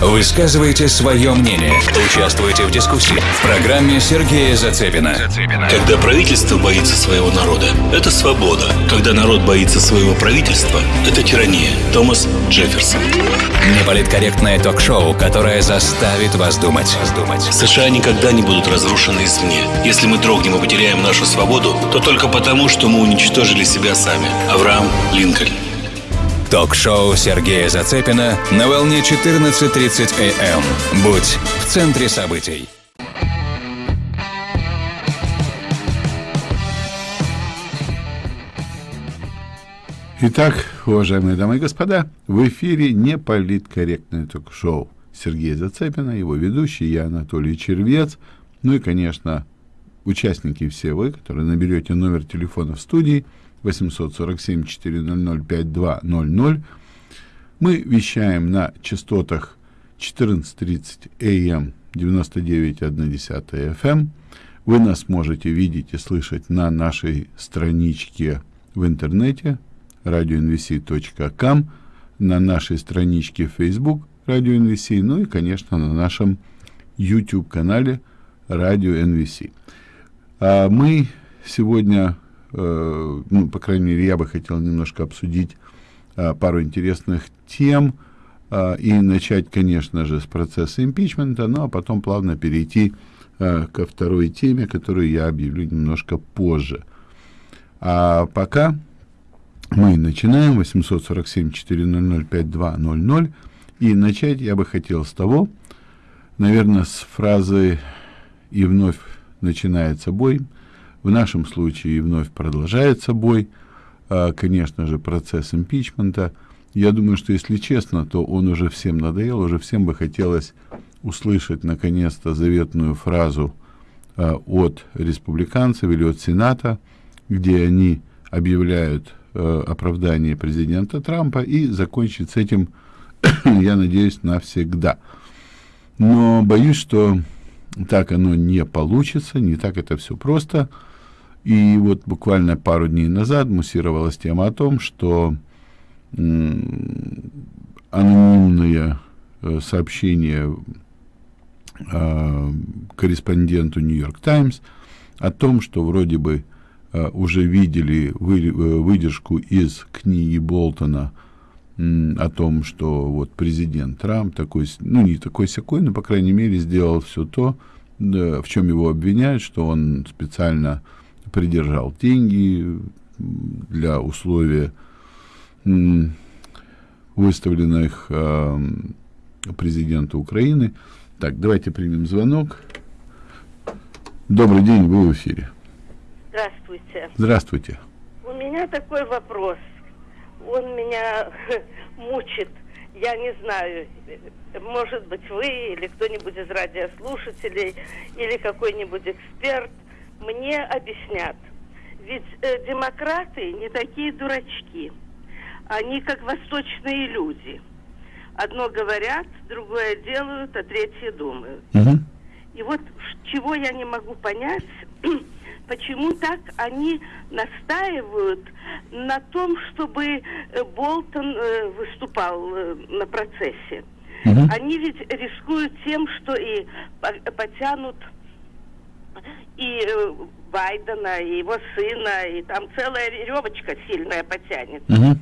Высказывайте свое мнение. Участвуйте в дискуссии. В программе Сергея Зацепина. Когда правительство боится своего народа, это свобода. Когда народ боится своего правительства, это тирания. Томас Джефферсон. Неполиткорректное ток-шоу, которое заставит вас думать. США никогда не будут разрушены извне. Если мы дрогнем и потеряем нашу свободу, то только потому, что мы уничтожили себя сами. Авраам Линкольн. Ток-шоу Сергея Зацепина на волне 14.30 АМ. Будь в центре событий. Итак, уважаемые дамы и господа, в эфире неполиткорректное ток-шоу Сергея Зацепина, его ведущий, я Анатолий Червец, ну и, конечно, участники все вы, которые наберете номер телефона в студии 847-400-5200. Мы вещаем на частотах 14.30 АМ 99.1 FM. Вы нас можете видеть и слышать на нашей страничке в интернете radioinvc.com, на нашей страничке в Facebook Radio NVC, ну и, конечно, на нашем YouTube-канале Radio NVC. А мы сегодня, э, ну, по крайней мере, я бы хотел немножко обсудить э, пару интересных тем э, и начать, конечно же, с процесса импичмента, ну, а потом плавно перейти э, ко второй теме, которую я объявлю немножко позже. А пока мы начинаем 847-400-5200. И начать я бы хотел с того, наверное, с фразы «и вновь начинается бой». В нашем случае вновь продолжается бой. А, конечно же, процесс импичмента. Я думаю, что, если честно, то он уже всем надоел, уже всем бы хотелось услышать, наконец-то, заветную фразу а, от республиканцев или от Сената, где они объявляют э, оправдание президента Трампа и закончить с этим, я надеюсь, навсегда. Но боюсь, что так оно не получится, не так это все просто. И вот буквально пару дней назад муссировалась тема о том, что анонимные э, сообщения э, корреспонденту Нью-Йорк Таймс о том, что вроде бы э, уже видели вы, выдержку из книги Болтона о том, что вот президент Трамп такой, ну не такой сякой, но по крайней мере сделал все то, в чем его обвиняют, что он специально придержал деньги для условия выставленных э, президенту Украины. Так, давайте примем звонок. Добрый день, вы в эфире. Здравствуйте. Здравствуйте. У меня такой вопрос. Он меня мучит. Я не знаю, может быть, вы или кто-нибудь из радиослушателей или какой-нибудь эксперт мне объяснят. Ведь э, демократы не такие дурачки. Они как восточные люди. Одно говорят, другое делают, а третье думают. Угу. И вот чего я не могу понять, почему так они настаивают на том, чтобы э, Болтон э, выступал э, на процессе. Угу. Они ведь рискуют тем, что и потянут и Байдена, и его сына, и там целая веревочка сильная потянет. Угу.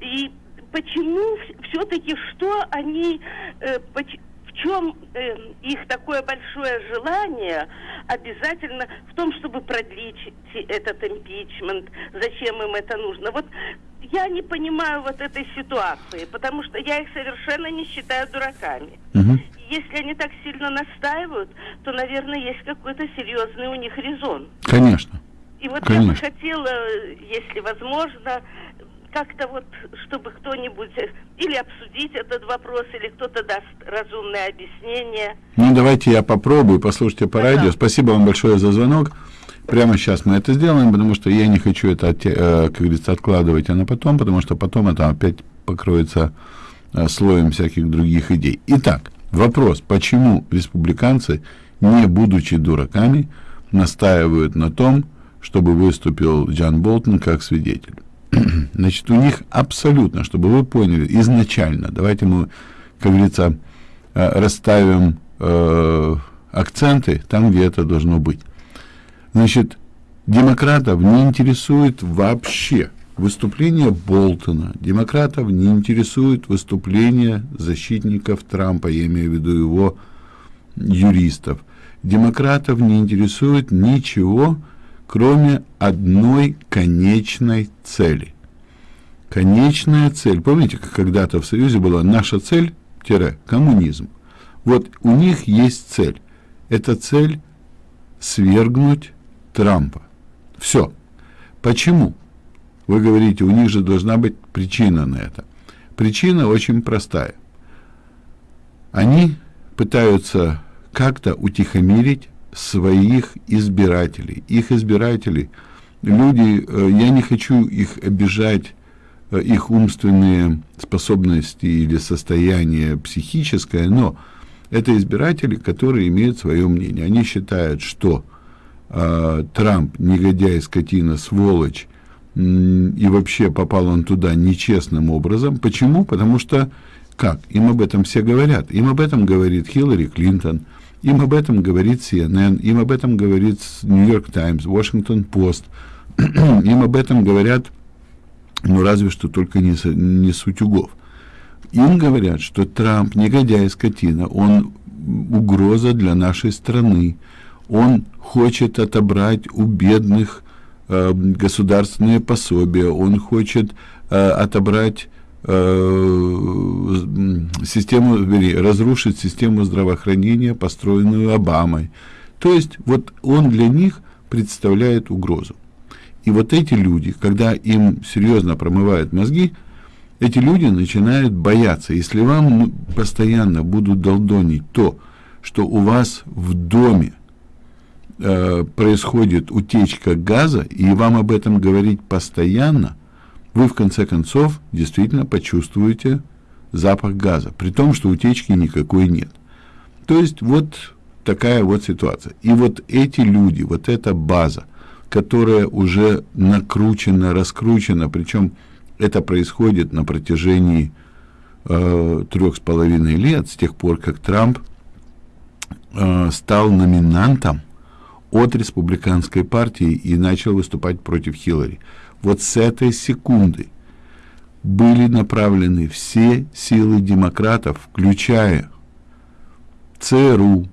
И почему все-таки что они, э, в чем э, их такое большое желание обязательно в том, чтобы продлить этот импичмент, зачем им это нужно? Вот я не понимаю вот этой ситуации, потому что я их совершенно не считаю дураками. Угу. Если они так сильно настаивают, то, наверное, есть какой-то серьезный у них резон. Конечно. И вот Конечно. я бы хотела, если возможно, как-то вот, чтобы кто-нибудь или обсудить этот вопрос, или кто-то даст разумное объяснение. Ну, давайте я попробую, послушайте по радио. Спасибо вам большое за звонок. Прямо сейчас мы это сделаем, потому что я не хочу это, э, как говорится, откладывать, а на потом, потому что потом это опять покроется э, слоем всяких других идей. Итак, вопрос, почему республиканцы, не будучи дураками, настаивают на том, чтобы выступил Джан Болтон как свидетель? Значит, у них абсолютно, чтобы вы поняли, изначально, давайте мы, как говорится, э, расставим э, акценты там, где это должно быть. Значит, демократов не интересует вообще выступление Болтона, демократов не интересует выступление защитников Трампа, я имею в виду его юристов. Демократов не интересует ничего, кроме одной конечной цели. Конечная цель. Помните, как когда-то в Союзе была наша цель, коммунизм. Вот у них есть цель. Эта цель свергнуть Трампа. Все. Почему? Вы говорите, у них же должна быть причина на это. Причина очень простая. Они пытаются как-то утихомирить своих избирателей. Их избиратели, люди, э, я не хочу их обижать, э, их умственные способности или состояние психическое, но это избиратели, которые имеют свое мнение. Они считают, что э, Трамп негодяй, скотина, сволочь, и вообще попал он туда нечестным образом. Почему? Потому что, как? Им об этом все говорят. Им об этом говорит Хиллари Клинтон, им об этом говорит CNN, им об этом говорит Нью-Йорк Таймс, Вашингтон Пост, им об этом говорят, ну, разве что только не, не утюгов. Им говорят, что Трамп негодяй, скотина, он угроза для нашей страны, он хочет отобрать у бедных э, государственные пособия, он хочет э, отобрать э, систему, вернее, разрушить систему здравоохранения, построенную Обамой. То есть вот он для них представляет угрозу. И вот эти люди, когда им серьезно промывают мозги, эти люди начинают бояться. Если вам постоянно будут долдонить то, что у вас в доме э, происходит утечка газа, и вам об этом говорить постоянно, вы в конце концов действительно почувствуете запах газа, при том, что утечки никакой нет. То есть вот такая вот ситуация. И вот эти люди, вот эта база, которая уже накручена, раскручена, причем это происходит на протяжении э, трех с половиной лет, с тех пор, как Трамп э, стал номинантом от республиканской партии и начал выступать против Хиллари. Вот с этой секунды были направлены все силы демократов, включая ЦРУ,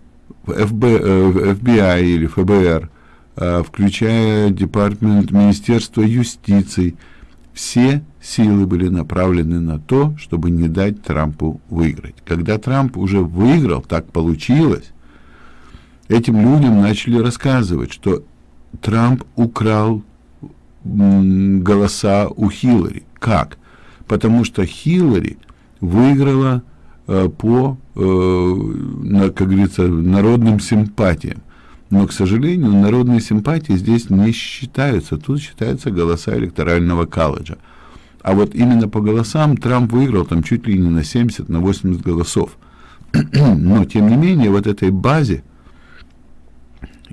ФБ, FBI или ФБР, э, включая Департамент Министерства юстиции, все силы были направлены на то, чтобы не дать Трампу выиграть. Когда Трамп уже выиграл, так получилось, этим людям начали рассказывать, что Трамп украл голоса у Хиллари. Как? Потому что Хиллари выиграла э, по, э, на, как говорится, народным симпатиям. Но, к сожалению, народные симпатии здесь не считаются. Тут считаются голоса электорального колледжа. А вот именно по голосам Трамп выиграл там чуть ли не на 70, на 80 голосов. Но, тем не менее, вот этой базе,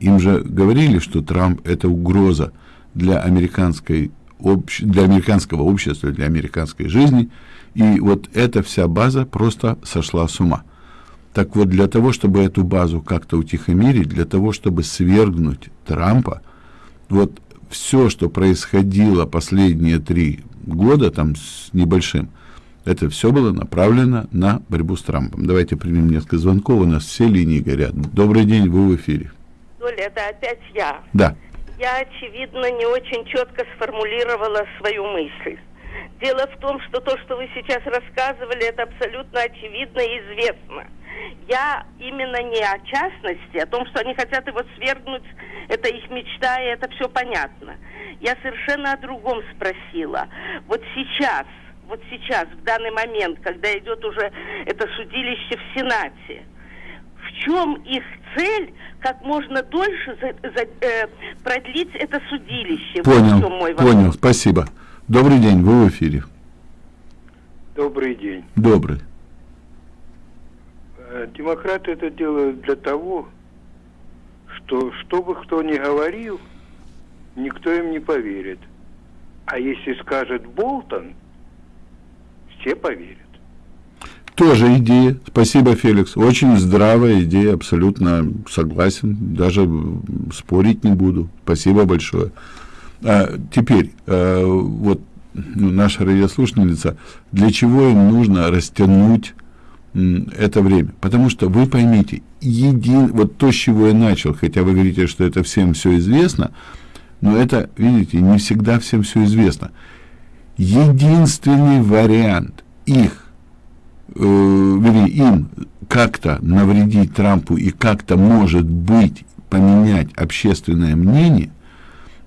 им же говорили, что Трамп – это угроза для, американской, общ, для американского общества, для американской жизни. И вот эта вся база просто сошла с ума. Так вот, для того, чтобы эту базу как-то утихомирить, для того, чтобы свергнуть Трампа, вот все, что происходило последние три года, там с небольшим, это все было направлено на борьбу с Трампом. Давайте примем несколько звонков, у нас все линии горят. Добрый день, вы в эфире. Оля, это опять я. Да я, очевидно, не очень четко сформулировала свою мысль. Дело в том, что то, что вы сейчас рассказывали, это абсолютно очевидно и известно. Я именно не о частности, о том, что они хотят его свергнуть, это их мечта, и это все понятно. Я совершенно о другом спросила. Вот сейчас, вот сейчас, в данный момент, когда идет уже это судилище в Сенате, в чем их цель как можно дольше за, за, э, продлить это судилище. Понял, вот мой понял, спасибо. Добрый день, вы в эфире. Добрый день. Добрый. Э, демократы это делают для того, что что бы кто ни говорил, никто им не поверит. А если скажет Болтон, все поверят. Тоже идея. Спасибо, Феликс. Очень здравая идея, абсолютно согласен. Даже спорить не буду. Спасибо большое. А, теперь, а, вот ну, наша радиослушательница, для чего им нужно растянуть это время. Потому что вы поймите, един, вот то, с чего я начал, хотя вы говорите, что это всем все известно, но это, видите, не всегда всем все известно. Единственный вариант их, вернее, им как-то навредить Трампу и как-то, может быть, поменять общественное мнение,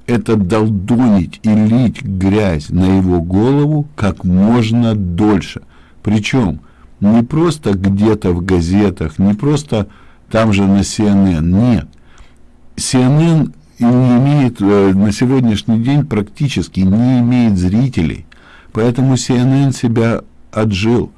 это долдонить и лить грязь на его голову как можно дольше. Причем не просто где-то в газетах, не просто там же на CNN, нет. CNN не имеет э, на сегодняшний день практически не имеет зрителей, поэтому CNN себя отжил,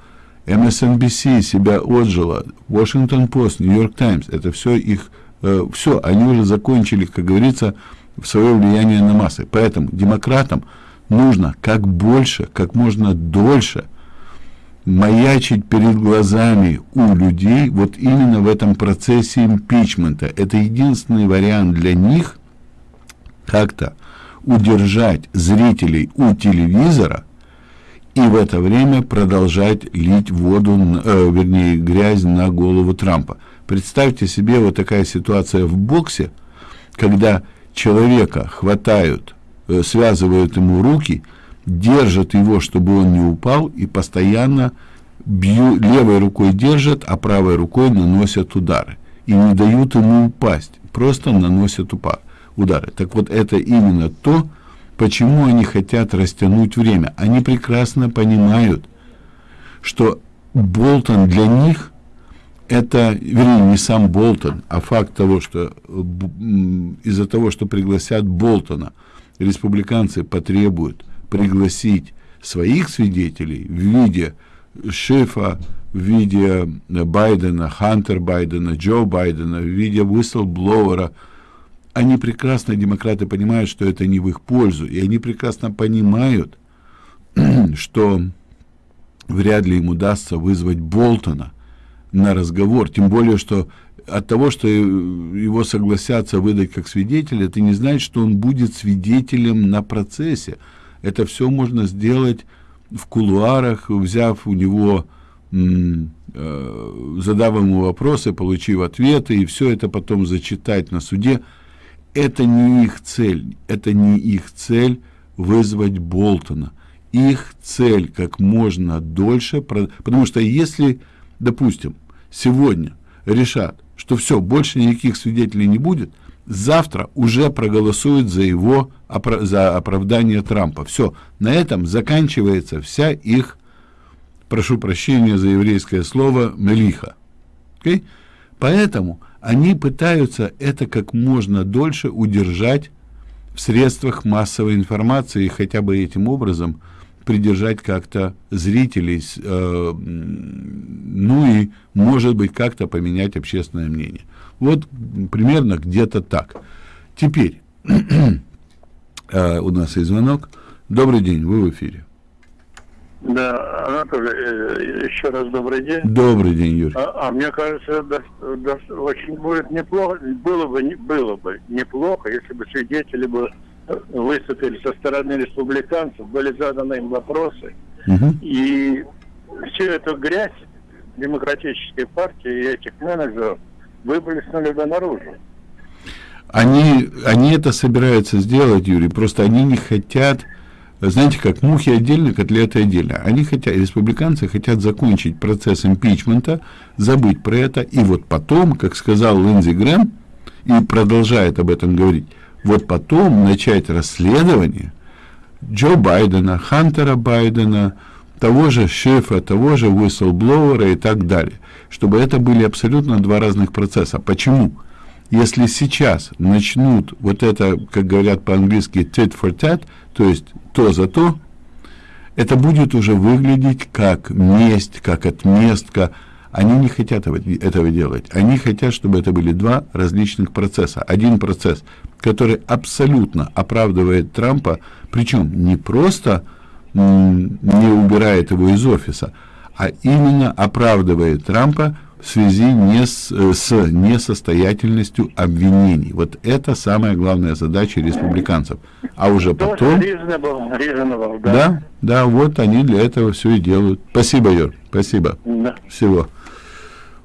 MSNBC себя отжила, Washington Post, New York Times, это все их, э, все, они уже закончили, как говорится, свое влияние на массы. Поэтому демократам нужно как больше, как можно дольше маячить перед глазами у людей вот именно в этом процессе импичмента. Это единственный вариант для них как-то удержать зрителей у телевизора и в это время продолжать лить воду, э, вернее, грязь на голову Трампа. Представьте себе вот такая ситуация в боксе, когда человека хватают, э, связывают ему руки, держат его, чтобы он не упал, и постоянно бью, левой рукой держат, а правой рукой наносят удары. И не дают ему упасть, просто наносят упа, удары. Так вот, это именно то, почему они хотят растянуть время. Они прекрасно понимают, что Болтон для них это, вернее, не сам Болтон, а факт того, что из-за того, что пригласят Болтона, республиканцы потребуют пригласить своих свидетелей в виде Шифа, в виде Байдена, Хантер Байдена, Джо Байдена, в виде whistleblower, они прекрасно, демократы, понимают, что это не в их пользу, и они прекрасно понимают, что вряд ли им удастся вызвать Болтона – на разговор, тем более, что от того, что его согласятся выдать как свидетеля, это не значит, что он будет свидетелем на процессе. Это все можно сделать в кулуарах, взяв у него, э, задав ему вопросы, получив ответы, и все это потом зачитать на суде. Это не их цель, это не их цель вызвать Болтона. Их цель как можно дольше, потому что если, допустим, сегодня решат, что все, больше никаких свидетелей не будет, завтра уже проголосуют за его за оправдание Трампа. Все, на этом заканчивается вся их, прошу прощения за еврейское слово, мелиха. Okay? Поэтому они пытаются это как можно дольше удержать в средствах массовой информации и хотя бы этим образом придержать как-то зрителей, э, ну и, может быть, как-то поменять общественное мнение. Вот примерно где-то так. Теперь э, у нас есть звонок. Добрый день, вы в эфире. Да, Анатолий, э, еще раз добрый день. Добрый день, Юрий. А, а мне кажется, да, да, очень будет неплохо, было бы, не, было бы неплохо, если бы свидетели бы выступили со стороны республиканцев, были заданы им вопросы. Угу. И всю эту грязь демократической партии и этих менеджеров выплеснули бы наружу. Они, они это собираются сделать, Юрий, просто они не хотят, знаете, как мухи отдельно, котлеты отдельно. Они хотят, республиканцы хотят закончить процесс импичмента, забыть про это, и вот потом, как сказал Линдзи Грэм, и продолжает об этом говорить, вот потом начать расследование Джо Байдена, Хантера Байдена, того же шефа, того же whistleblower и так далее. Чтобы это были абсолютно два разных процесса. Почему? Если сейчас начнут вот это, как говорят по-английски, tit for tat, то есть то за то, это будет уже выглядеть как месть, как отместка. Они не хотят этого делать. Они хотят, чтобы это были два различных процесса. Один процесс, который абсолютно оправдывает Трампа, причем не просто не убирает его из офиса, а именно оправдывает Трампа в связи не с, э, с несостоятельностью обвинений. Вот это самая главная задача республиканцев. А уже потом... Reasonable, reasonable, да. да, да, вот они для этого все и делают. Спасибо, Юр, спасибо. Да. Всего.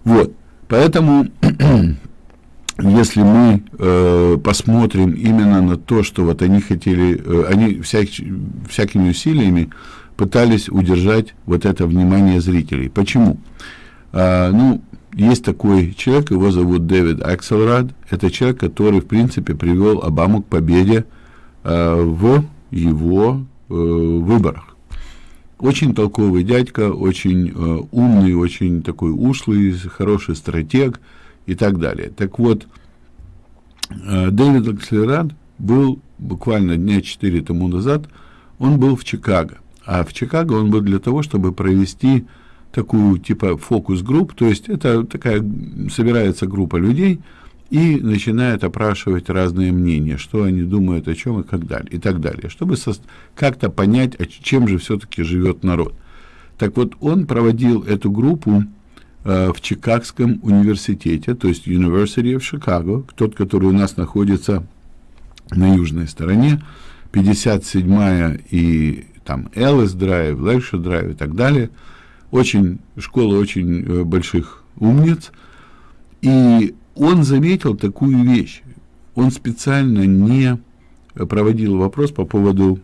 Вот, поэтому, если мы э, посмотрим именно на то, что вот они хотели, э, они всяк, всякими усилиями пытались удержать вот это внимание зрителей. Почему? А, ну, есть такой человек, его зовут Дэвид Акселрад. Это человек, который, в принципе, привел Обаму к победе э, в его э, выборах. Очень толковый дядька, очень э, умный, очень такой ушлый, хороший стратег и так далее. Так вот, э, Дэвид Акселрад был буквально дня четыре тому назад, он был в Чикаго. А в Чикаго он был для того, чтобы провести такую типа фокус-групп, то есть это такая собирается группа людей и начинает опрашивать разные мнения, что они думают о чем и как далее, и так далее, чтобы как-то понять, чем же все-таки живет народ. Так вот, он проводил эту группу э, в Чикагском университете, то есть University of Chicago, тот, который у нас находится на южной стороне, 57-я и там Эллис Драйв, Лекшер Драйв и так далее – очень, школа очень э, больших умниц, и он заметил такую вещь. Он специально не проводил вопрос по поводу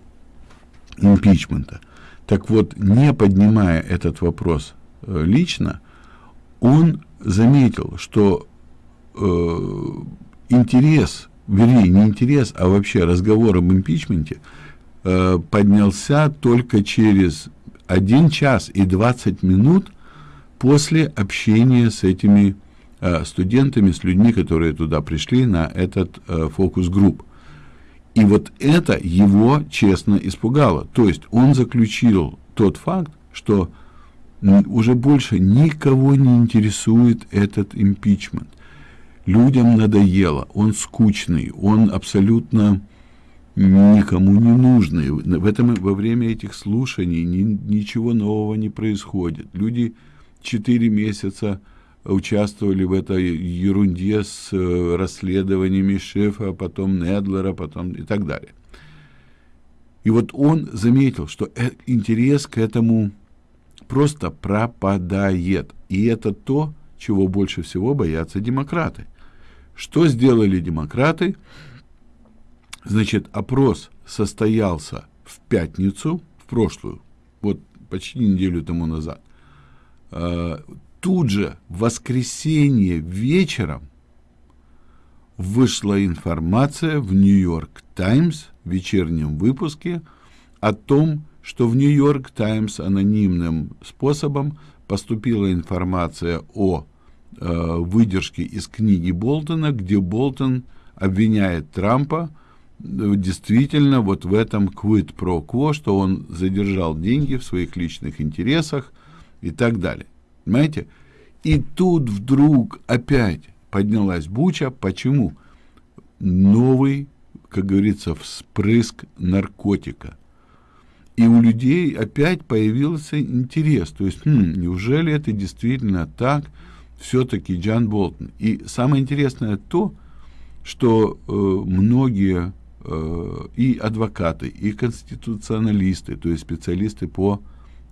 импичмента. Так вот, не поднимая этот вопрос э, лично, он заметил, что э, интерес, вернее, не интерес, а вообще разговор об импичменте э, поднялся только через 1 час и 20 минут после общения с этими э, студентами, с людьми, которые туда пришли на этот э, фокус-групп. И вот это его честно испугало. То есть он заключил тот факт, что уже больше никого не интересует этот импичмент. Людям надоело, он скучный, он абсолютно никому не нужны. В этом, во время этих слушаний ни, ничего нового не происходит. Люди четыре месяца участвовали в этой ерунде с э, расследованиями Шефа, потом Недлера, потом и так далее. И вот он заметил, что э, интерес к этому просто пропадает. И это то, чего больше всего боятся демократы. Что сделали демократы? Значит, опрос состоялся в пятницу, в прошлую, вот почти неделю тому назад. А, тут же, в воскресенье вечером, вышла информация в Нью-Йорк Таймс в вечернем выпуске о том, что в Нью-Йорк Таймс анонимным способом поступила информация о э, выдержке из книги Болтона, где Болтон обвиняет Трампа действительно вот в этом quid pro quo, что он задержал деньги в своих личных интересах и так далее. Понимаете? И тут вдруг опять поднялась буча. Почему? Новый, как говорится, вспрыск наркотика. И у людей опять появился интерес. То есть, хм, неужели это действительно так? Все-таки Джан Болтон. И самое интересное то, что э, многие и адвокаты, и конституционалисты, то есть специалисты по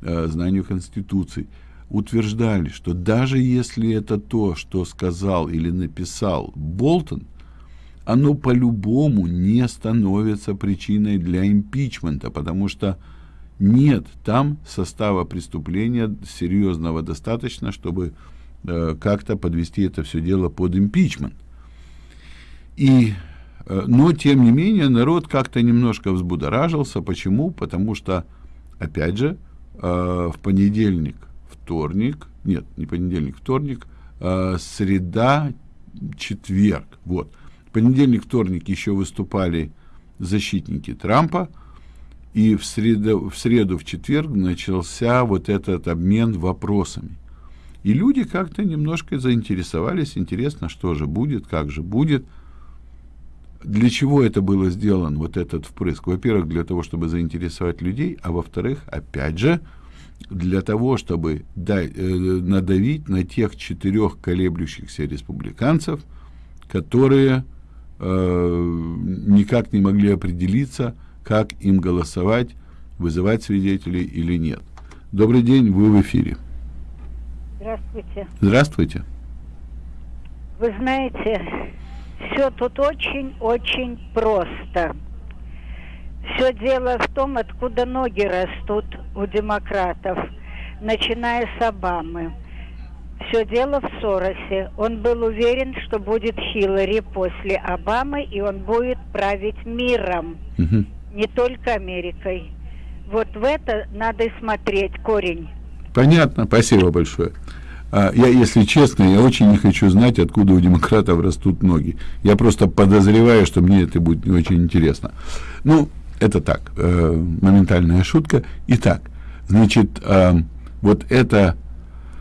э, знанию Конституции, утверждали, что даже если это то, что сказал или написал Болтон, оно по-любому не становится причиной для импичмента, потому что нет там состава преступления серьезного достаточно, чтобы э, как-то подвести это все дело под импичмент. И Э, но, тем не менее, народ как-то немножко взбудоражился. Почему? Потому что, опять же, э, в понедельник, вторник, нет, не понедельник, вторник, э, среда, четверг, вот. Понедельник, вторник еще выступали защитники Трампа, и в среду, в среду, в четверг начался вот этот обмен вопросами. И люди как-то немножко заинтересовались, интересно, что же будет, как же будет. Для чего это было сделан, вот этот впрыск? Во-первых, для того, чтобы заинтересовать людей, а во-вторых, опять же, для того, чтобы дать, э, надавить на тех четырех колеблющихся республиканцев, которые э, никак не могли определиться, как им голосовать, вызывать свидетелей или нет. Добрый день, вы в эфире. Здравствуйте. Здравствуйте. Вы знаете, все тут очень-очень просто. Все дело в том, откуда ноги растут у демократов, начиная с Обамы. Все дело в Соросе. Он был уверен, что будет Хиллари после Обамы, и он будет править миром, Угу. не только Америкой. Вот в это надо и смотреть корень. Понятно, спасибо большое. А, Я, если честно, я очень не хочу знать, откуда у демократов растут ноги. Я просто подозреваю, что мне это будет не очень интересно. Ну, это так, э, моментальная шутка. Итак, значит, э, вот эта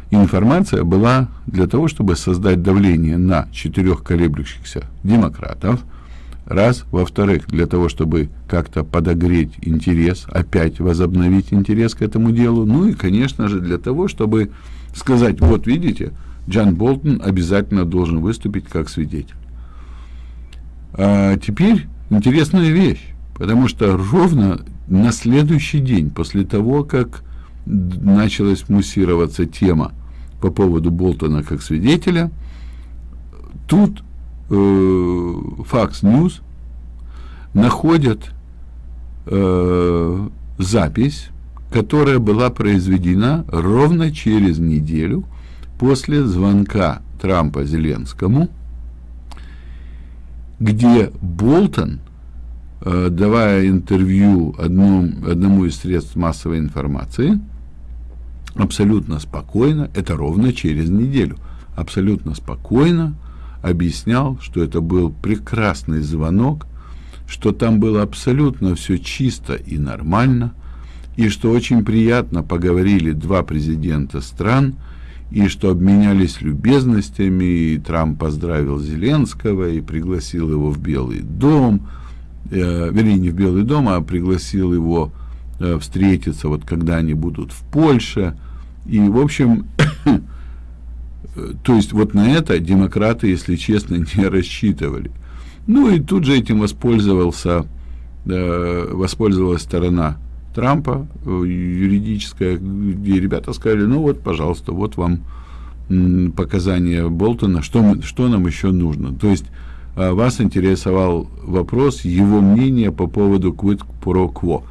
информация была для того, чтобы создать давление на четырех колеблющихся демократов, раз. Во-вторых, для того, чтобы как-то подогреть интерес, опять возобновить интерес к этому делу. Ну и, конечно же, для того, чтобы сказать, вот видите, Джан Болтон обязательно должен выступить как свидетель. А теперь интересная вещь, потому что ровно на следующий день, после того, как началась муссироваться тема по поводу Болтона как свидетеля, тут э, Fox News находят э, запись, которая была произведена ровно через неделю после звонка Трампа Зеленскому, где Болтон, э, давая интервью одном, одному из средств массовой информации, абсолютно спокойно, это ровно через неделю, абсолютно спокойно объяснял, что это был прекрасный звонок, что там было абсолютно все чисто и нормально, и что очень приятно поговорили два президента стран, и что обменялись любезностями, и Трамп поздравил Зеленского и пригласил его в Белый дом, э, вернее, не в Белый дом, а пригласил его э, встретиться, вот когда они будут в Польше. И, в общем, то есть вот на это демократы, если честно, не рассчитывали. Ну и тут же этим воспользовался, э, воспользовалась сторона Трампа, э, юридическая, где ребята сказали, ну вот, пожалуйста, вот вам показания Болтона, что, мы, что нам еще нужно. То есть э, вас интересовал вопрос, его мнение по поводу quid pro quo.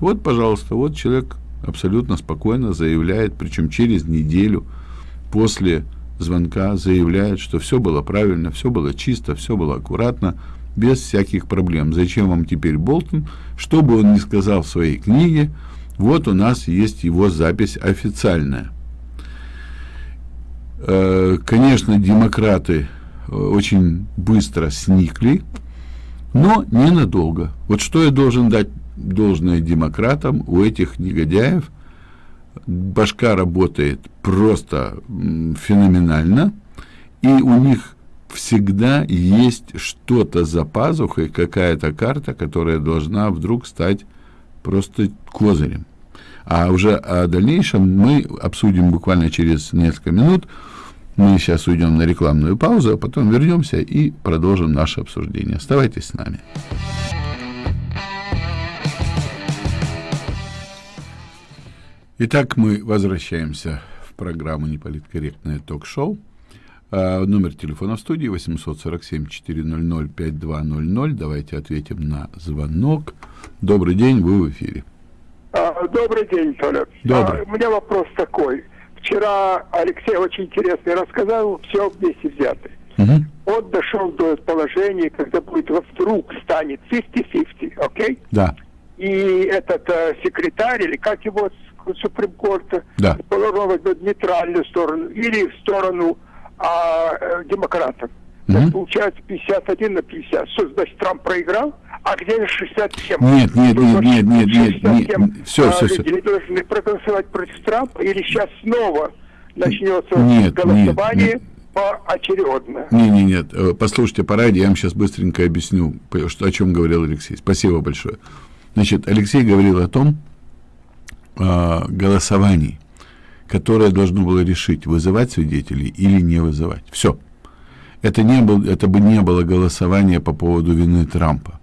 Вот, пожалуйста, вот человек абсолютно спокойно заявляет, причем через неделю после звонка заявляет, что все было правильно, все было чисто, все было аккуратно, без всяких проблем. Зачем вам теперь Болтон? Что бы он ни сказал в своей книге, вот у нас есть его запись официальная. Э, Конечно, демократы э, очень быстро сникли, но ненадолго. Вот что я должен дать должное демократам у этих негодяев? Башка работает просто феноменально, и у них всегда есть что-то за пазухой, какая-то карта, которая должна вдруг стать просто козырем. А уже о дальнейшем мы обсудим буквально через несколько минут. Мы сейчас уйдем на рекламную паузу, а потом вернемся и продолжим наше обсуждение. Оставайтесь с нами. Итак, мы возвращаемся в программу «Неполиткорректное ток-шоу». А, Номер телефона в студии 847-400-5200. Давайте ответим на звонок. Добрый день, вы в эфире. А, Добрый день, Толя. Добрый. А, У меня вопрос такой. Вчера Алексей очень интересно рассказал, все вместе взятое. Мгм. Он дошел до положения, когда будет вдруг станет 50-50, окей? Да, И этот э, секретарь, или как его с Суприм Корта, Да. возьмет в нейтральную сторону или в сторону а, э, демократов. Мгм. Так получается 51 на 50. Что значит, Трамп проиграл? А где же 67? Нет, нет, нет, нет, нет, нет, 67, нет. Всё, а, всё. люди должны проголосовать против Трампа или сейчас снова начнется Нет, голосование нет, нет. поочередно. Не, не, нет. Э, Послушайте по радио, я вам сейчас быстренько объясню, что, о чем говорил Алексей. Спасибо большое. Значит, Алексей говорил о том э, голосовании, которое должно было решить, вызывать свидетелей или не вызывать. Все. Это, не был, это бы не было голосование по поводу вины Трампа.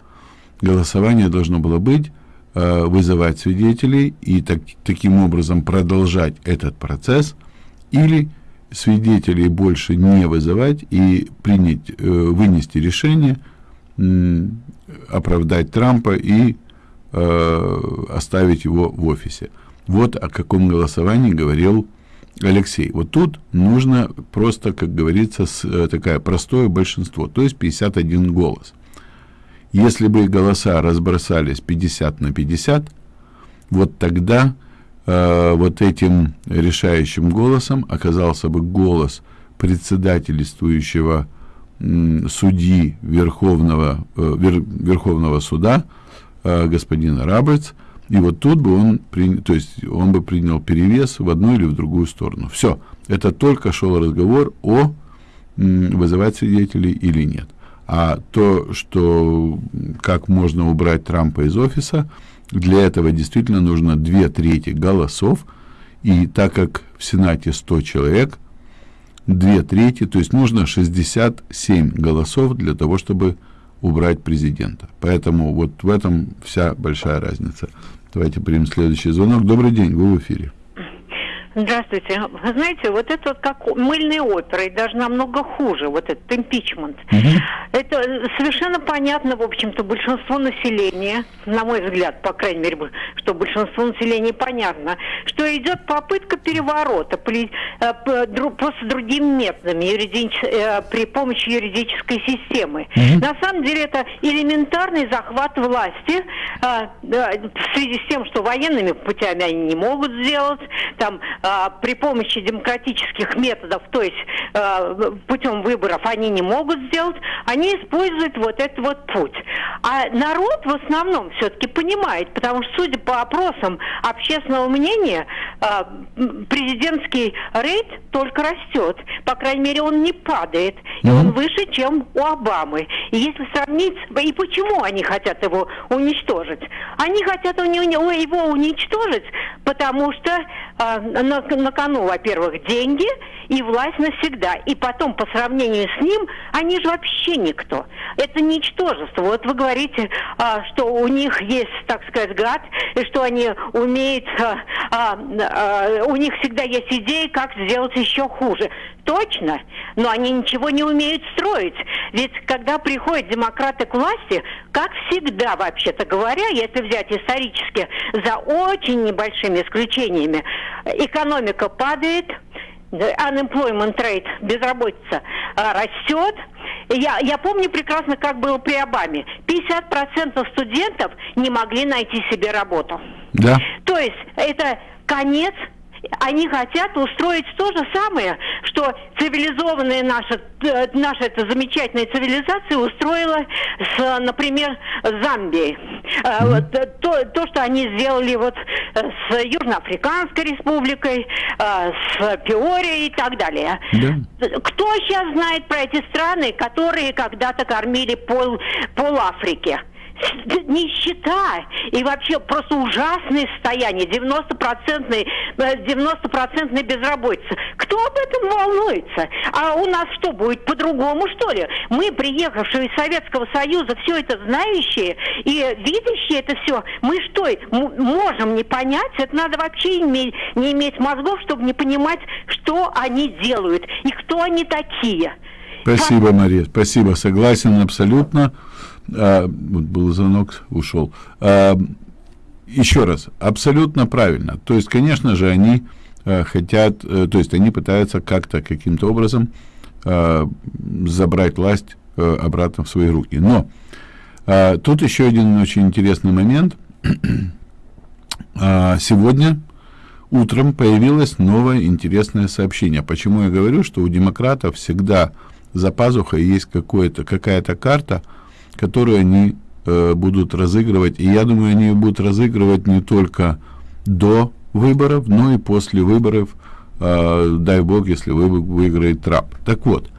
Голосование должно было быть э, вызывать свидетелей и так, таким образом продолжать этот процесс или свидетелей больше не вызывать и принять, э, вынести решение оправдать Трампа и э, оставить его в офисе. Вот о каком голосовании говорил Алексей. Вот тут нужно просто, как говорится, с, э, такое простое большинство, то есть 51 голос. Если бы голоса разбросались 50 на 50, вот тогда э, вот этим решающим голосом оказался бы голос председательствующего м, судьи Верховного, э, Вер- Верховного суда э, господина Раберц, и вот тут бы он, при- то есть он бы принял перевес в одну или в другую сторону. Все, это только шел разговор о вызывать свидетелей или нет. А то, что как можно убрать Трампа из офиса, для этого действительно нужно две трети голосов, и так как в Сенате 100 человек, две трети, то есть нужно 67 голосов для того, чтобы убрать президента. Поэтому вот в этом вся большая разница. Давайте примем следующий звонок. Добрый день, вы в эфире. Здравствуйте. Вы знаете, вот это вот как мыльная опера, и даже намного хуже, вот этот импичмент. Это совершенно понятно, в общем-то, большинству населения, на мой взгляд, по крайней мере, что большинству населения понятно, что идет попытка переворота при, э, просто другими методами, юридич- э, при помощи юридической системы. На самом деле это элементарный захват власти а, в связи с тем, что военными путями они не могут сделать, там а, при помощи демократических методов, то есть а, путем выборов они не могут сделать, они используют вот этот вот путь. А народ в основном все-таки понимает, потому что, судя по опросам общественного мнения, а, президентский рейд только растет. По крайней мере, он не падает. И он выше, чем у Обамы. И если сравнить... И почему они хотят его уничтожить? Они хотят его уничтожить, потому что на, на кону, во-первых, деньги и власть навсегда. И потом, по сравнению с ним, они же вообще никто. Это ничтожество. Вот вы говорите, а, что у них есть, так сказать, гад, и что они умеют... а, а, а, у них всегда есть идеи, как сделать еще хуже. Точно, но они ничего не умеют строить. Ведь когда приходят демократы к власти, как всегда, вообще-то говоря, если взять исторически, за очень небольшими исключениями, экономика падает, unemployment rate, безработица а, растет. Я, я помню прекрасно, как было при Обаме. 50% студентов не могли найти себе работу. Да. То есть это конец они хотят устроить то же самое, что цивилизованная наша, э, наша эта замечательная цивилизация устроила с, например, Замбией. Э, то, то, что они сделали вот с Южноафриканской республикой, с Пиорией и так далее. Да. Кто сейчас знает про эти страны, которые когда-то кормили пол, пол Африки? Нищета и вообще просто ужасное состояние, 90-процентной, э, 90 безработица. Кто об этом волнуется? А у нас что, будет по-другому, что ли? Мы, приехавшие из Советского Союза, все это знающие и видящие это все, мы что, можем не понять? Это надо вообще иметь, не иметь мозгов, чтобы не понимать, что они делают и кто они такие. Спасибо, Мария, спасибо, согласен абсолютно. А, вот был звонок, ушел. А, еще раз, абсолютно правильно. То есть, конечно же, они а, хотят, э, то есть они пытаются как-то, каким-то образом а, забрать власть э, обратно в свои руки. Но а, тут еще один очень интересный момент. А, сегодня утром появилось новое интересное сообщение. Почему я говорю, что у демократов всегда за пазухой есть какое-то, какая-то карта, которую они э, будут разыгрывать. И я думаю, они ее будут разыгрывать не только до выборов, но и после выборов э, дай бог, если вы выиграет Трамп. Так вот,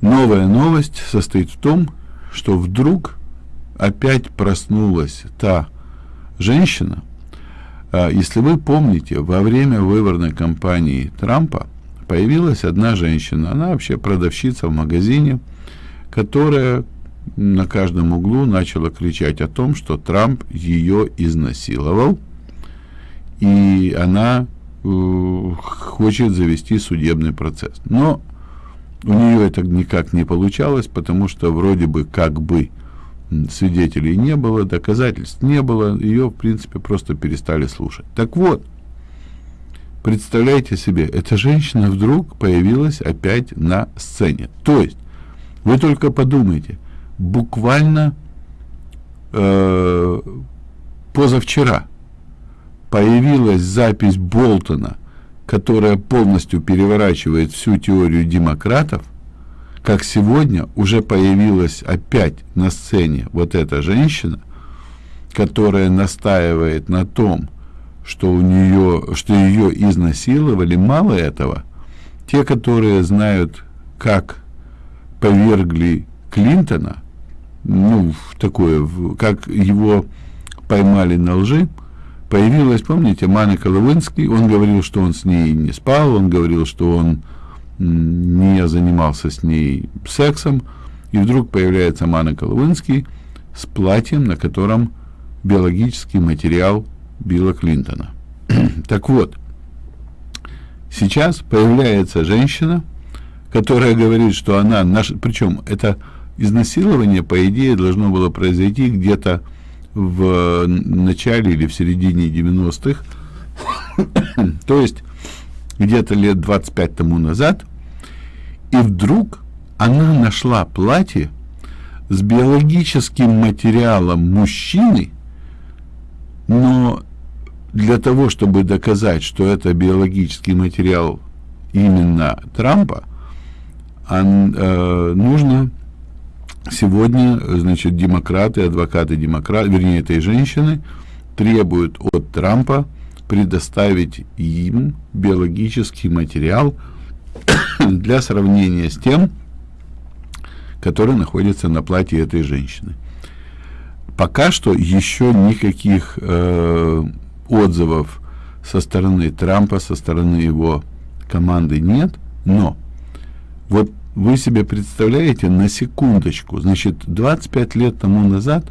новая новость состоит в том, что вдруг опять проснулась та женщина, э, если вы помните, во время выборной кампании Трампа появилась одна женщина, она вообще продавщица в магазине, которая на каждом углу начала кричать о том, что Трамп ее изнасиловал, и она э, хочет завести судебный процесс. Но у нее это никак не получалось, потому что вроде бы как бы свидетелей не было, доказательств не было, ее, в принципе, просто перестали слушать. Так вот, представляете себе, эта женщина вдруг появилась опять на сцене. То есть, вы только подумайте, буквально э, позавчера появилась запись Болтона, которая полностью переворачивает всю теорию демократов, как сегодня уже появилась опять на сцене вот эта женщина, которая настаивает на том, что у нее, что ее изнасиловали, мало этого, те, которые знают, как повергли Клинтона, ну, такое, как его поймали на лжи, появилась, помните, Манека Лавинский, он говорил, что он с ней не спал, он говорил, что он не занимался с ней сексом, и вдруг появляется Манека Лавинский с платьем, на котором биологический материал Билла Клинтона. так вот, сейчас появляется женщина, которая говорит, что она, наш, причем это изнасилование, по идее, должно было произойти где-то в начале или в середине 90-х, то есть где-то лет 25 тому назад, и вдруг она нашла платье с биологическим материалом мужчины, но для того, чтобы доказать, что это биологический материал именно Трампа, он, э, нужно сегодня, значит, демократы, адвокаты демократ, вернее, этой женщины, требуют от Трампа предоставить им биологический материал для сравнения с тем, который находится на платье этой женщины. Пока что еще никаких э, отзывов со стороны Трампа, со стороны его команды нет, но вот вы себе представляете на секундочку, значит, 25 лет тому назад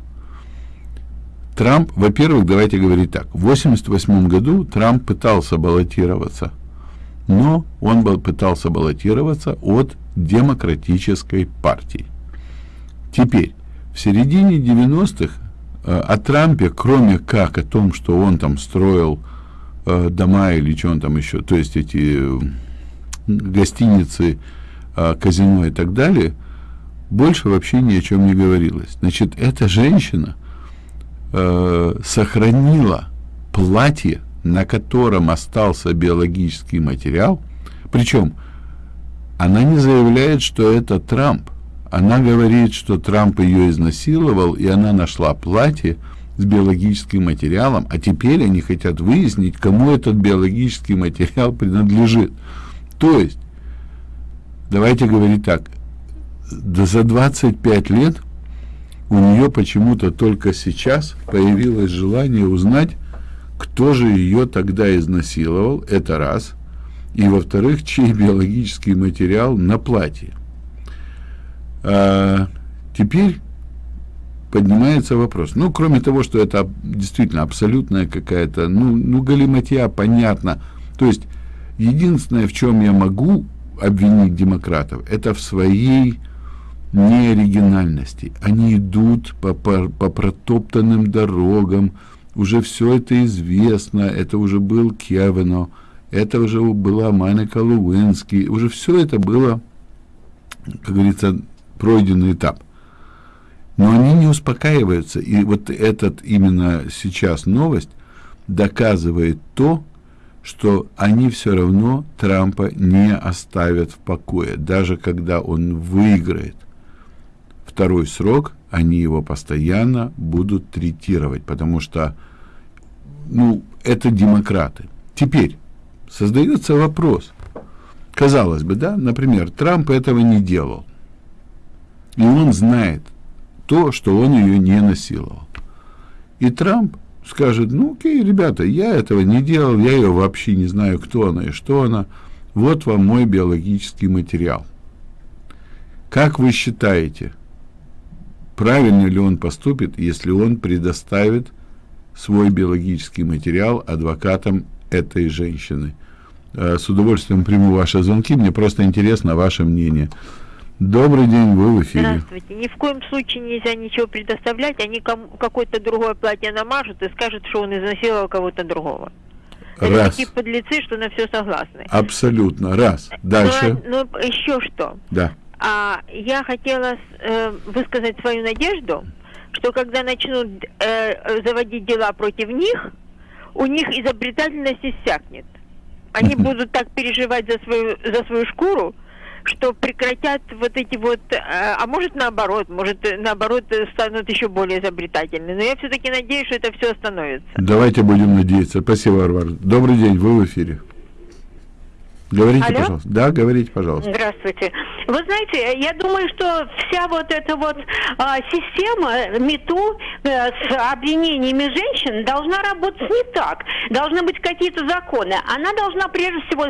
Трамп, во-первых, давайте говорить так, в 88 году Трамп пытался баллотироваться, но он был, пытался баллотироваться от демократической партии. Теперь, в середине 90-х э, о Трампе, кроме как о том, что он там строил э, дома или что он там еще, то есть эти э, гостиницы, казино и так далее, больше вообще ни о чем не говорилось. Значит, эта женщина э, сохранила платье, на котором остался биологический материал, причем она не заявляет, что это Трамп. Она говорит, что Трамп ее изнасиловал, и она нашла платье с биологическим материалом, а теперь они хотят выяснить, кому этот биологический материал принадлежит. То есть, давайте говорить так, да за 25 лет у нее почему-то только сейчас появилось желание узнать, кто же ее тогда изнасиловал, это раз, и во-вторых, чей биологический материал на платье. А, теперь поднимается вопрос. Ну, кроме того, что это действительно абсолютная какая-то, ну, ну, галиматья, понятно. То есть, единственное, в чем я могу обвинить демократов, это в своей неоригинальности. Они идут по, по, по протоптанным дорогам, уже все это известно, это уже был Кевино, это уже была Маника Луинский, уже все это было, как говорится, пройденный этап. Но они не успокаиваются, и вот этот именно сейчас новость доказывает то, что они все равно Трампа не оставят в покое, даже когда он выиграет второй срок, они его постоянно будут третировать, потому что, ну, это демократы. Теперь, создается вопрос. Казалось бы, да, например, Трамп этого не делал. И он знает то, что он ее не насиловал. И Трамп скажет, ну окей, ребята, я этого не делал, я ее вообще не знаю, кто она и что она. Вот вам мой биологический материал. Как вы считаете, правильно ли он поступит, если он предоставит свой биологический материал адвокатам этой женщины? Э, с удовольствием приму ваши звонки, мне просто интересно ваше мнение. Добрый день, вы в эфире. Здравствуйте. Ни в коем случае нельзя ничего предоставлять, они кому, какое-то другое платье намажут и скажут, что он изнасиловал кого-то другого. Раз. Это такие подлецы, что на все согласны. Абсолютно. Раз. Дальше. Ну, ну еще что. Да. А, я хотела э, высказать свою надежду, что когда начнут э, заводить дела против них, у них изобретательность иссякнет. Они будут так переживать за свою, за свою шкуру, что прекратят вот эти вот, а, а может наоборот, может наоборот станут еще более изобретательны. Но я все-таки надеюсь, что это все остановится. Давайте будем надеяться. Спасибо, Варвара. Добрый день, вы в эфире. Говорите, Алло? пожалуйста. Да, говорите, пожалуйста. Здравствуйте. Вы знаете, я думаю, что вся вот эта вот а, система МИТУ э, с обвинениями женщин должна работать не так. Должны быть какие-то законы. Она должна прежде всего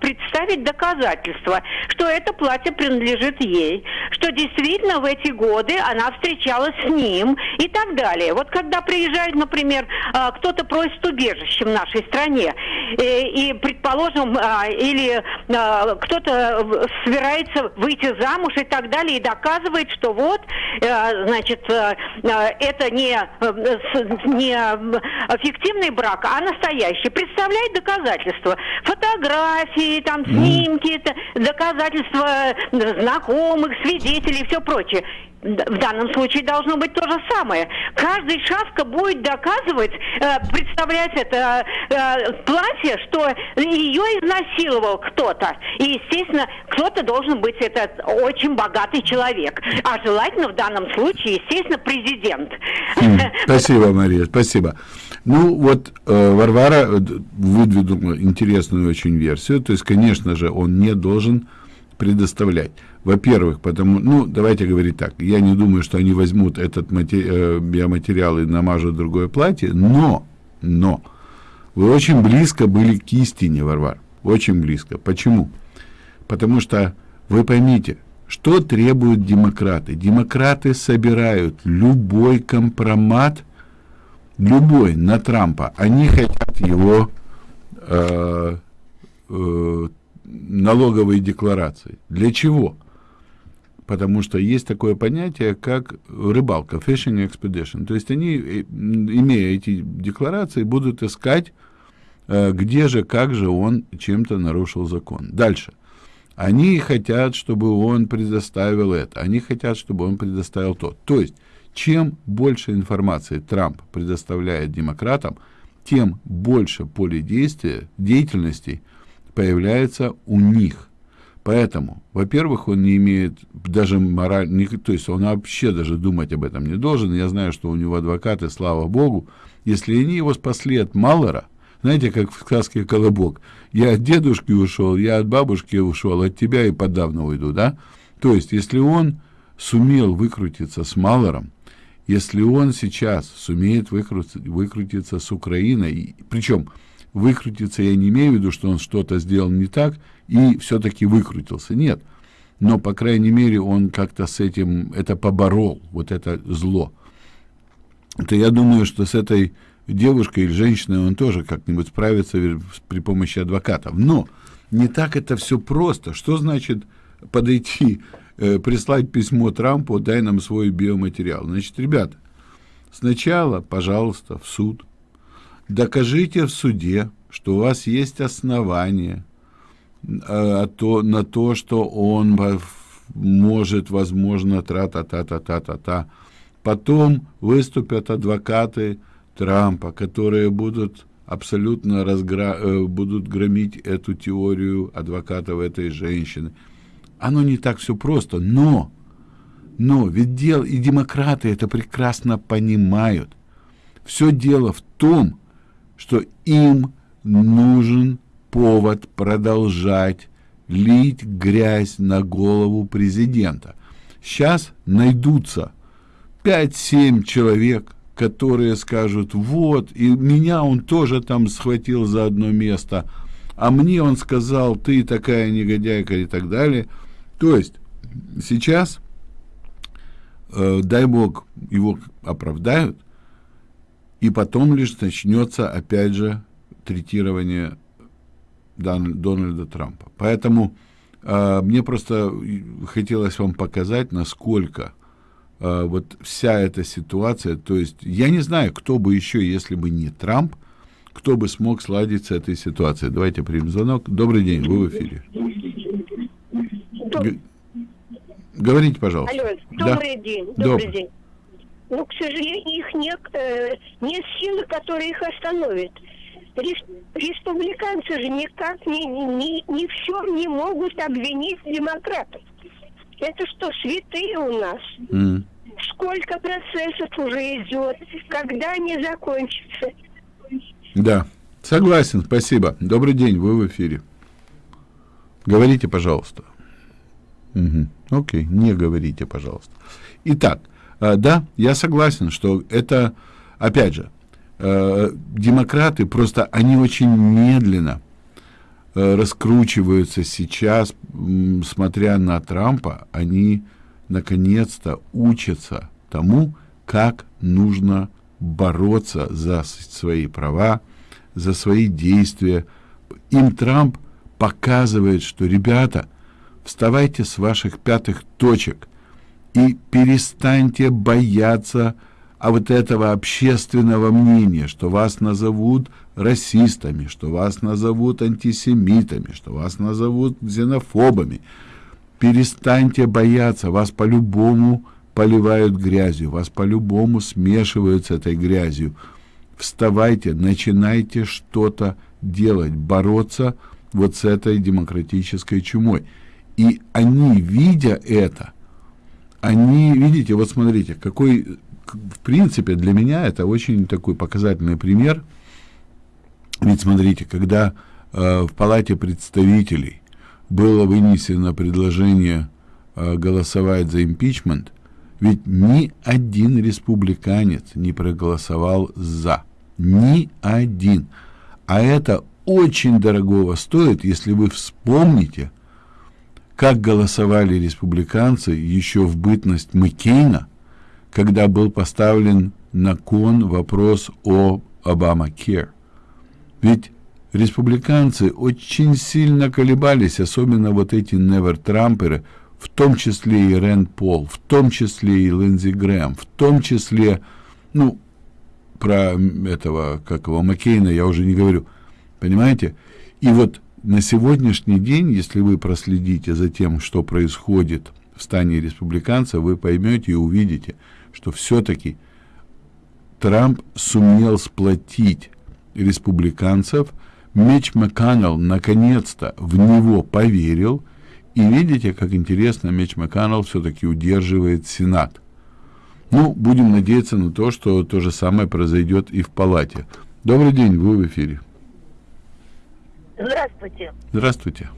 представить доказательства, что это платье принадлежит ей, что действительно в эти годы она встречалась с ним и так далее. Вот когда приезжает, например, а, кто-то просит убежище в нашей стране, э, и, предположим, а, или а, кто-то в- собирается выйти замуж и так далее, и доказывает, что вот, э, значит, э, э, это не, э, не э, фиктивный брак, а настоящий. Представляет доказательства. Фотографии, там, снимки, это доказательства э, знакомых, свидетелей и все прочее. В данном случае должно быть то же самое. Каждый шавка будет доказывать, э, представлять это э, платье, что ее изнасиловал кто-то. И, естественно, кто-то должен быть этот очень богатый человек. А желательно в данном случае, естественно, президент. Спасибо, Мария, спасибо. Ну, вот э, Варвара выдвинула интересную очень версию. То есть, конечно же, он не должен предоставлять. Во-первых, потому, ну, давайте говорить так, я не думаю, что они возьмут этот э, биоматериал и намажут другое платье, но, но, вы очень близко были к истине, Варвар, очень близко. Почему? Потому что, вы поймите, что требуют демократы? Демократы собирают любой компромат, любой на Трампа. Они хотят его э, э, налоговые декларации. Для чего? Потому что есть такое понятие, как рыбалка, fishing expedition. То есть они, э, имея эти декларации, будут искать, э, где же, как же он чем-то нарушил закон. Дальше. Они хотят, чтобы он предоставил это, они хотят, чтобы он предоставил то. То есть, чем больше информации Трамп предоставляет демократам, тем больше поле действия, деятельности появляется у них. Поэтому, во-первых, он не имеет даже мораль, не- то есть он вообще даже думать об этом не должен. Я знаю, что у него адвокаты, слава богу, если они его спасли от Маллера, знаете, как в сказке «Колобок», я от дедушки ушел, я от бабушки ушел, от тебя и подавно уйду, да? То есть, если он сумел выкрутиться с Маллером, если он сейчас сумеет выкрутиться, с Украиной, причем выкрутиться я не имею в виду, что он что-то сделал не так и все-таки выкрутился, нет. Но, по крайней мере, он как-то с этим, это поборол, вот это зло. То я думаю, что с этой девушкой или женщиной он тоже как-нибудь справится при помощи адвокатов. Но не так это все просто. Что значит подойти, э, прислать письмо Трампу, дай нам свой биоматериал? Значит, ребята, сначала, пожалуйста, в суд. Докажите в суде, что у вас есть основания э, а то, на то, что он может, возможно, тра-та-та-та-та-та-та. Потом выступят адвокаты Трампа, которые будут абсолютно разгра... э, будут громить эту теорию адвокатов этой женщины. Оно не так все просто, но, но ведь дело, и демократы это прекрасно понимают. Все дело в том, что им нужен повод продолжать лить грязь на голову президента. Сейчас найдутся 5-7 человек, которые скажут, вот, и меня он тоже там схватил за одно место, а мне он сказал, ты такая негодяйка и так далее. То есть сейчас, э, дай бог, его оправдают, и потом лишь начнется, опять же, третирование Дональда Трампа. Поэтому э, мне просто хотелось вам показать, насколько э, вот вся эта ситуация, то есть я не знаю, кто бы еще, если бы не Трамп, кто бы смог сладить с этой ситуацией. Давайте примем звонок. Добрый день, вы в эфире. Г- Говорите, пожалуйста. Алло, Да. добрый день, добрый, Добрый. день. Ну, к сожалению, их нет, э, нет силы, которые их остановят. Рес- республиканцы же никак ни, ни, ни в чем не могут обвинить демократов. Это что, святые у нас? М. Сколько процессов уже идет? Когда они закончатся? Да, согласен, спасибо. Добрый день, вы в эфире. Говорите, пожалуйста. Мгм. Окей, не говорите, пожалуйста. Итак, да, я согласен, что это, опять же, э, демократы просто, они очень медленно э, раскручиваются сейчас, смотря на Трампа, они наконец-то учатся тому, как нужно бороться за свои права, за свои действия. Им Трамп показывает, что, ребята, вставайте с ваших пятых точек и перестаньте бояться а вот этого общественного мнения, что вас назовут расистами, что вас назовут антисемитами, что вас назовут ксенофобами. Перестаньте бояться, вас по-любому поливают грязью, вас по-любому смешивают с этой грязью. Вставайте, начинайте что-то делать, бороться вот с этой демократической чумой. И они, видя это, они, видите, вот смотрите, какой, в принципе, для меня это очень такой показательный пример. Ведь смотрите, когда э, в Палате представителей было вынесено предложение э, голосовать за импичмент, ведь ни один республиканец не проголосовал за. Ни один. А это очень дорогого стоит, если вы вспомните, как голосовали республиканцы еще в бытность Маккейна, когда был поставлен на кон вопрос о Обама-Кер. Ведь республиканцы очень сильно колебались, особенно вот эти невер-трамперы, в том числе и Рэнд Пол, в том числе и Линдзи Грэм, в том числе, ну, про этого, как его, Маккейна я уже не говорю, понимаете? И вот на сегодняшний день, если вы проследите за тем, что происходит в стане республиканцев, вы поймете и увидите, что все-таки Трамп сумел сплотить республиканцев, Меч МакКоннелл наконец-то в него поверил, и видите, как интересно Меч МакКоннелл все-таки удерживает Сенат. Ну, будем надеяться на то, что то же самое произойдет и в палате. Добрый день, вы в эфире. Здравствуйте. Здравствуйте.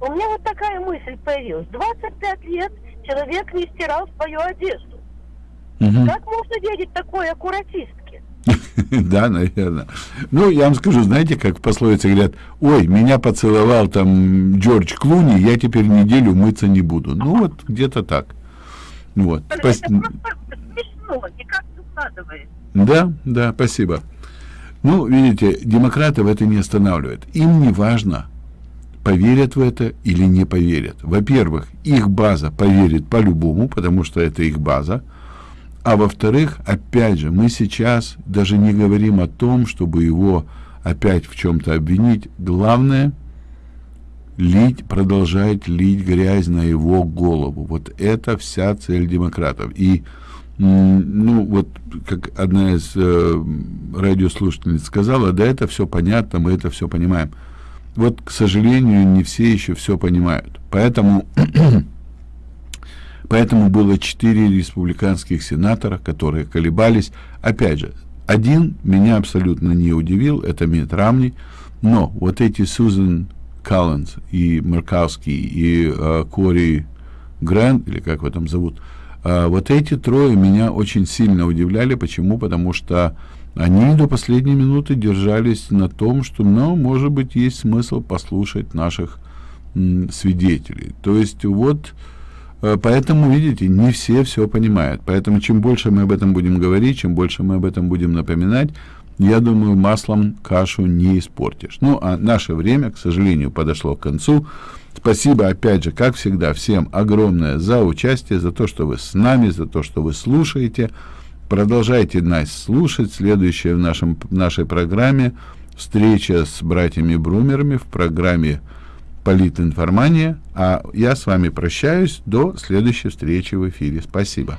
У меня вот такая мысль появилась. 25 лет человек не стирал свою одежду. Мгм. Как можно верить такой аккуратистке? Да, наверное. Ну, я вам скажу, знаете, как в пословице говорят, ой, меня поцеловал там Джордж Клуни, я теперь неделю мыться не буду. Ну, вот где-то так. Вот. Это просто смешно, никак не укладывается. Да, да, спасибо. Ну, видите, демократов это не останавливает. Им не важно, поверят в это или не поверят. Во-первых, их база поверит по-любому, потому что это их база. А во-вторых, опять же, мы сейчас даже не говорим о том, чтобы его опять в чем-то обвинить. Главное лить, продолжать лить грязь на его голову. Вот это вся цель демократов. И ну вот как одна из э, радиослушательниц сказала, да это все понятно, мы это все понимаем. Вот, к сожалению, не все еще все понимают. Поэтому Поэтому было четыре республиканских сенатора, которые колебались. Опять же, один меня абсолютно не удивил, это Митт Рамни, Но вот эти Сузан Калленс и Меркавский и э, Кори Грэнд, или как его там зовут, вот эти трое меня очень сильно удивляли. Почему? Потому что они до последней минуты держались на том, что, ну, может быть, есть смысл послушать наших свидетелей. То есть вот э, поэтому, видите, не все все понимают. Поэтому чем больше мы об этом будем говорить, чем больше мы об этом будем напоминать, я думаю, маслом кашу не испортишь. Ну, а наше время, к сожалению, подошло к концу. Спасибо, опять же, как всегда, всем огромное за участие, за то, что вы с нами, за то, что вы слушаете. Продолжайте нас слушать. Следующая в нашем, в нашей программе встреча с братьями Брумерами в программе «Политинформания». А я с вами прощаюсь до следующей встречи в эфире. Спасибо.